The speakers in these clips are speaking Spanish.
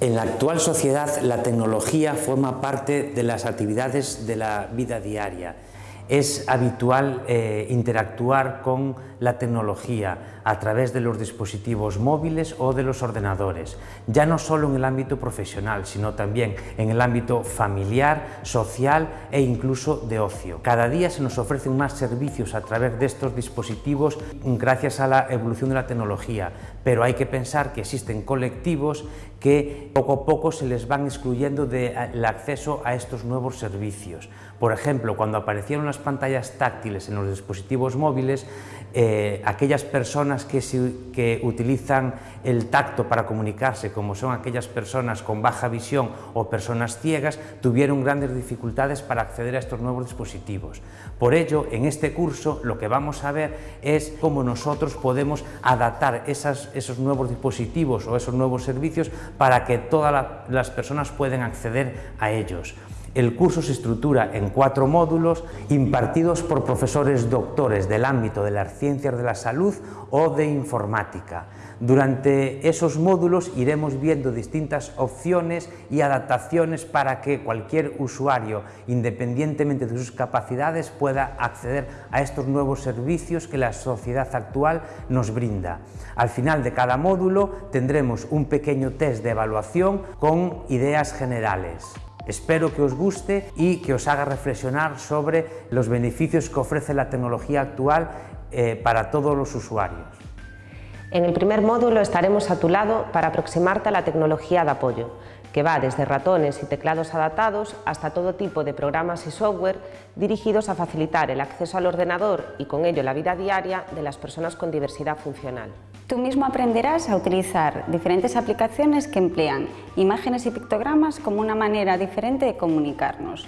En la actual sociedad la tecnología forma parte de las actividades de la vida diaria es habitual eh, interactuar con la tecnología a través de los dispositivos móviles o de los ordenadores, ya no solo en el ámbito profesional, sino también en el ámbito familiar, social e incluso de ocio. Cada día se nos ofrecen más servicios a través de estos dispositivos gracias a la evolución de la tecnología, pero hay que pensar que existen colectivos que poco a poco se les van excluyendo del acceso a estos nuevos servicios. Por ejemplo, cuando aparecieron las pantallas táctiles en los dispositivos móviles, eh, aquellas personas que, que utilizan el tacto para comunicarse, como son aquellas personas con baja visión o personas ciegas, tuvieron grandes dificultades para acceder a estos nuevos dispositivos. Por ello, en este curso lo que vamos a ver es cómo nosotros podemos adaptar esos nuevos dispositivos o esos nuevos servicios para que todas las personas puedan acceder a ellos. El curso se estructura en cuatro módulos impartidos por profesores doctores del ámbito de las ciencias de la salud o de informática. Durante esos módulos iremos viendo distintas opciones y adaptaciones para que cualquier usuario, independientemente de sus capacidades, pueda acceder a estos nuevos servicios que la sociedad actual nos brinda. Al final de cada módulo tendremos un pequeño test de evaluación con ideas generales. Espero que os guste y que os haga reflexionar sobre los beneficios que ofrece la tecnología actual eh, para todos los usuarios. En el primer módulo estaremos a tu lado para aproximarte a la tecnología de apoyo, que va desde ratones y teclados adaptados hasta todo tipo de programas y software dirigidos a facilitar el acceso al ordenador y con ello la vida diaria de las personas con diversidad funcional. Tú mismo aprenderás a utilizar diferentes aplicaciones que emplean imágenes y pictogramas como una manera diferente de comunicarnos.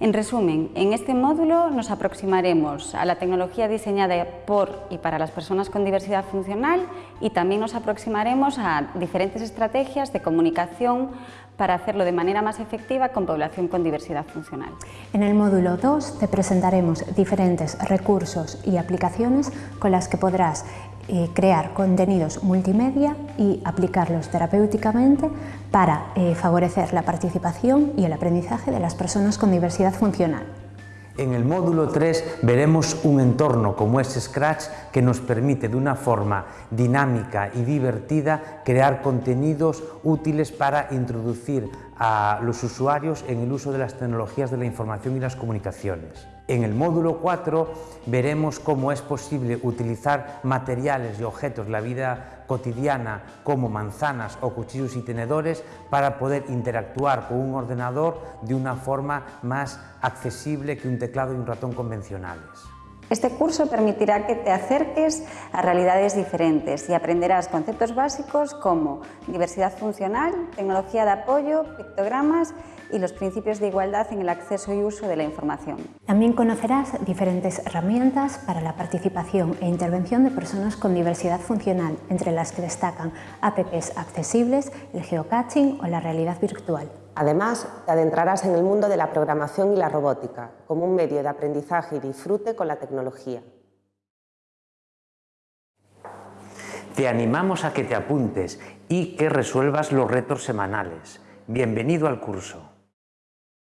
En resumen, en este módulo nos aproximaremos a la tecnología diseñada por y para las personas con diversidad funcional y también nos aproximaremos a diferentes estrategias de comunicación para hacerlo de manera más efectiva con población con diversidad funcional. En el módulo 2 te presentaremos diferentes recursos y aplicaciones con las que podrás eh, crear contenidos multimedia y aplicarlos terapéuticamente para eh, favorecer la participación y el aprendizaje de las personas con diversidad funcional. En el módulo 3 veremos un entorno como es Scratch que nos permite de una forma dinámica y divertida crear contenidos útiles para introducir a los usuarios en el uso de las tecnologías de la información y las comunicaciones. En el módulo 4 veremos cómo es posible utilizar materiales y objetos de la vida cotidiana como manzanas o cuchillos y tenedores para poder interactuar con un ordenador de una forma más accesible que un teclado y un ratón convencionales. Este curso permitirá que te acerques a realidades diferentes y aprenderás conceptos básicos como diversidad funcional, tecnología de apoyo, pictogramas y los principios de igualdad en el acceso y uso de la información. También conocerás diferentes herramientas para la participación e intervención de personas con diversidad funcional, entre las que destacan apps accesibles, el geocaching o la realidad virtual. Además, te adentrarás en el mundo de la programación y la robótica, como un medio de aprendizaje y disfrute con la tecnología. Te animamos a que te apuntes y que resuelvas los retos semanales. Bienvenido al curso.